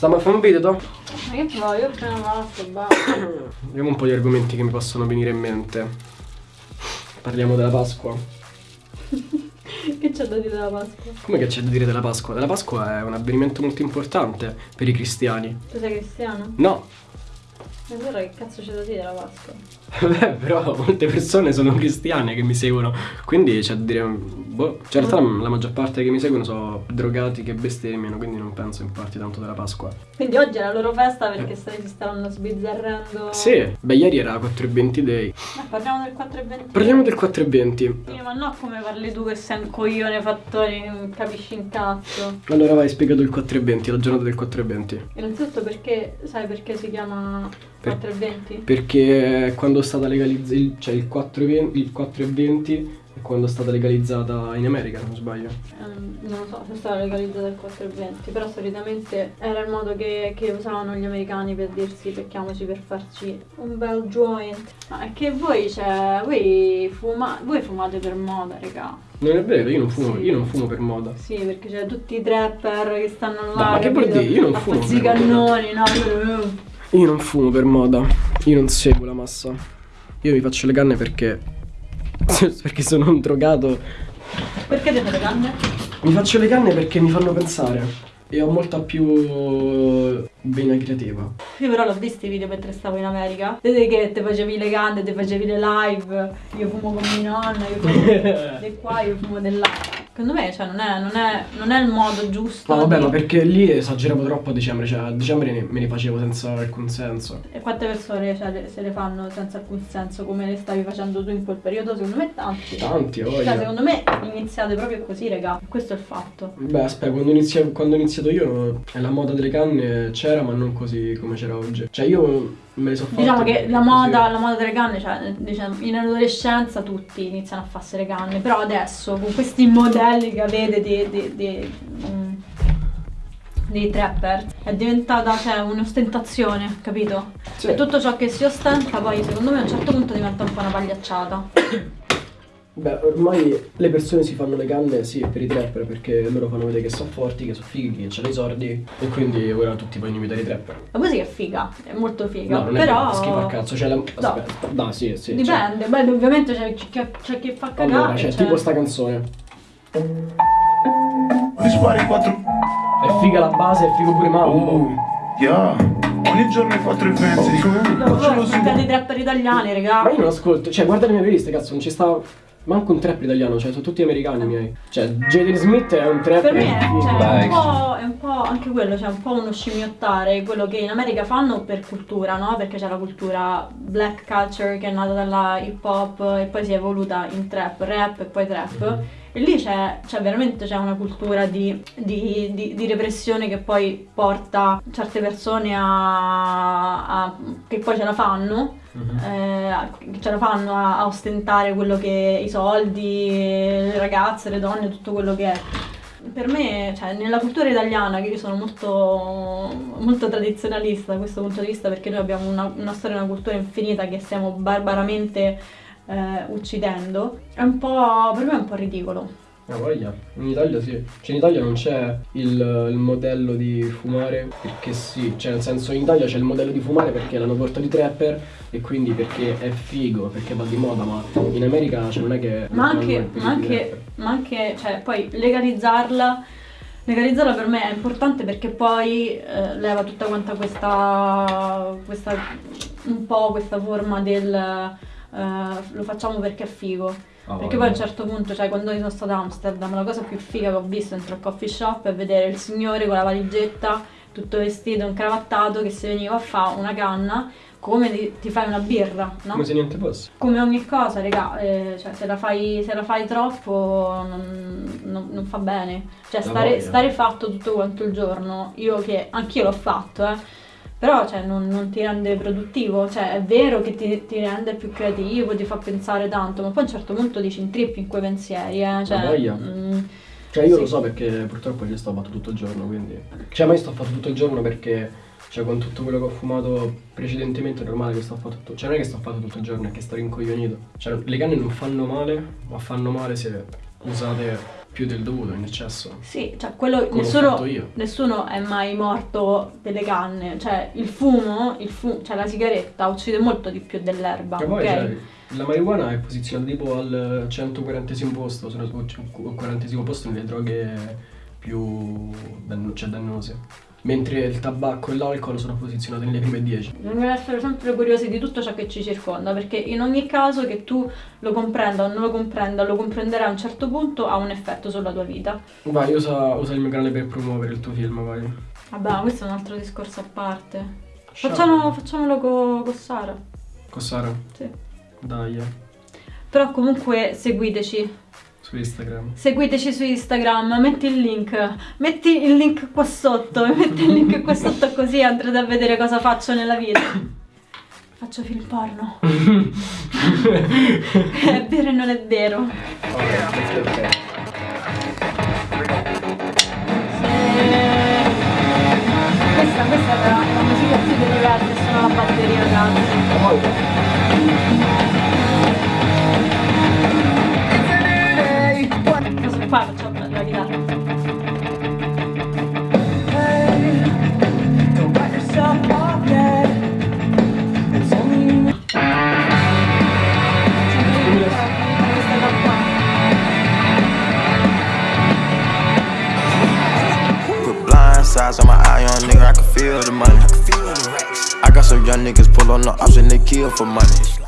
Stiamo a fare un video, to? Ma che vuoi? Io prima basta, basta. Vediamo un po' gli argomenti che mi possono venire in mente. Parliamo della Pasqua. che c'è da dire della Pasqua? Come che c'è da dire della Pasqua? Della Pasqua è un avvenimento molto importante per i cristiani. Tu sei cristiano? No, E allora che cazzo c'è da dire della Pasqua? Beh, però molte persone sono cristiane che mi seguono, quindi c'è da dire, boh, cioè in realtà la maggior parte che mi seguono sono drogati che bestemmiano, quindi non penso importi tanto della Pasqua. Quindi oggi è la loro festa perché stai- si stavano sbizzarrendo. Sì, beh ieri era 4.20 day. Eh, parliamo del 420. Parliamo del 4.20. Sì, ma no come parli tu che sei un coglione fattore, non capisci un cazzo. Allora vai, spiegato il 4.20, la giornata del 4.20. Innanzitutto perché, sai perché si chiama Per- 420? Perché quando è stata legalizzata, cioè il 4.20, il 4.20 è quando è stata legalizzata in America, se non sbaglio. Ehm, non lo so se stava legalizzata il 420, però solitamente era il modo che, che usavano gli americani per dirsi becchiamoci per farci un bel joint. Ma è che voi, cioè, voi, fuma- voi fumate per moda, raga. Non è vero, io non fumo, Sì. io non fumo per moda. Sì, perché c'è tutti i trapper che stanno là. No, ma che vuol dire? Io non fumo moda. cannoni, no? Io- non fumo per moda, io non seguo la massa. Io mi faccio le canne perché. perché sono un drogato. Perché te fate canne? Mi faccio le canne perché mi fanno pensare. E ho molta più vena creativa. Io però l'ho visto i video mentre stavo in America. Vedete che te facevi le canne, te facevi le live. Io fumo con mia nonna, io fumo di qua, io fumo là. Secondo me, cioè, non è, non è- non è il modo giusto. No, vabbè, di- ma perché lì esageravo troppo a dicembre, cioè a dicembre ne- me ne facevo senza alcun senso. E quante persone cioè, le- se le fanno senza alcun senso come le stavi facendo tu in quel periodo? Secondo me tanti. Tanti, Cioè, voglia. secondo me iniziate proprio così, raga. Questo è il fatto. Beh, aspetta, quando, inizia- quando ho iniziato io eh, la moda delle canne c'era, ma non così come c'era oggi. Cioè io me le so. Diciamo che la moda, la moda delle canne, cioè, diciamo, in adolescenza tutti iniziano a farsi le canne, però adesso con questi modelli che avete di, di, di, mm, dei trapper è diventata cioè, un'ostentazione, capito? Sì. E tutto ciò che si ostenta poi secondo me a un certo punto diventa un po' una pagliacciata. Beh, ormai le persone si fanno le canne, sì, per i trapper, perché loro fanno vedere che sono forti, che sono fighi, che hanno i soldi, e quindi ora tutti vogliono imitare i trapper. La musica è figa, è molto figa, No, non però... è schifo a cazzo, cioè la... Aspetta, no, sì, sì. cioè- Dipende, beh ovviamente c'è chi, c'è chi fa cagare. Allora, c'è cioè- tipo sta canzone. Mi spari quattro... È figa la base, è figo pure Mambo. Oh, yeah. Ogni giorno ai quattro eventi. Dico, eh, No, facciamo voi su. ascoltate i trapper italiani, raga. Ma io non ascolto, cioè guarda le mie playlist, cazzo, non ci sta manco un trapper italiano, cioè sono tutti americani miei. Cioè, Jaden Smith è un trapper. Per me è, cioè, è, un po', è un po' anche quello, cioè un po' uno scimmiottare quello che in America fanno per cultura, no? Perché c'è la cultura black culture che è nata dalla hip hop e poi si è evoluta in trap, rap e poi trap. E lì c'è, c'è veramente c'è una cultura di, di- di- di repressione che poi porta certe persone a, a- che poi ce la fanno Mhm. eh, ce la fanno a, a ostentare quello che i soldi, le ragazze, le donne, tutto quello che è. Per me, cioè, nella cultura italiana, che io sono molto, molto tradizionalista da questo punto di vista, perché noi abbiamo una, una storia e una cultura infinita che stiamo barbaramente eh, uccidendo, è un po', per me è un po' ridicolo. Ah, voglia. In Italia sì. Cioè in Italia non c'è il, il modello di fumare perché sì. Cioè nel senso in Italia c'è il modello di fumare perché l'hanno portato i trapper e quindi perché è figo, perché va di moda, ma in America cioè non è che... Ma anche, ma anche, ma anche, cioè, poi legalizzarla, legalizzarla per me è importante perché poi eh, leva tutta quanta questa, questa, un po' questa forma del eh, lo facciamo perché è figo. Ah, Perché poi a un certo punto, cioè quando io sono stata a Amsterdam, la cosa più figa che ho visto dentro al coffee shop è vedere il signore con la valigetta, tutto vestito, incravattato, che si veniva a fare una canna, come ti, ti fai una birra, no? Come se niente fosse. Come ogni cosa, raga, eh, cioè, se, la fai, se la fai troppo non, non- non fa bene. Cioè, stare, stare fatto tutto quanto il giorno, io che anch'io l'ho fatto, eh. Però cioè, non, non ti rende produttivo, cioè è vero che ti, ti rende più creativo, ti fa pensare tanto, ma poi a un certo punto dici intrippi in quei pensieri, eh. Cioè, voglia. mm, Cioè io Sì. lo so perché purtroppo ci sto fatto tutto il giorno, quindi... Cioè ma io sto fatto tutto il giorno perché... Cioè con tutto quello che ho fumato precedentemente è normale che sto fatto tutto... Cioè non è che sto fatto tutto il giorno, è che sto rincoglionito. Cioè le canne non fanno male, ma fanno male se usate più del dovuto in eccesso. Sì, cioè quello ho nessuno, nessuno è mai morto delle canne, cioè il fumo, il fu- cioè la sigaretta uccide molto di più dell'erba, E poi ok? cioè, la marijuana è posizionata tipo al 140 posto, se non sbaglio, o 40 posto nelle droghe più danno- cioè dannose. Mentre il tabacco e l'alcol sono posizionati nelle prime 10. Bisogna essere sempre curiosi di tutto ciò che ci circonda, perché in ogni caso che tu lo comprenda o non lo comprenda, lo comprenderai a un certo punto, ha un effetto sulla tua vita. Vai, usa, usa il mio canale per promuovere il tuo film, vai. Vabbè, questo è un altro discorso a parte. Facciamo, facciamolo co- con Sara. Con Sara? Sì. Dai, Però comunque seguiteci. Su Instagram. Seguiteci su Instagram, metti il link, metti il link qua sotto, metti il link qua sotto così andrete a vedere cosa faccio nella vita. Faccio film porno. è vero e non è vero. Ok, ok. Sides on my eye on nigga, I can feel the money. I got some young niggas pull on the and they kill for money.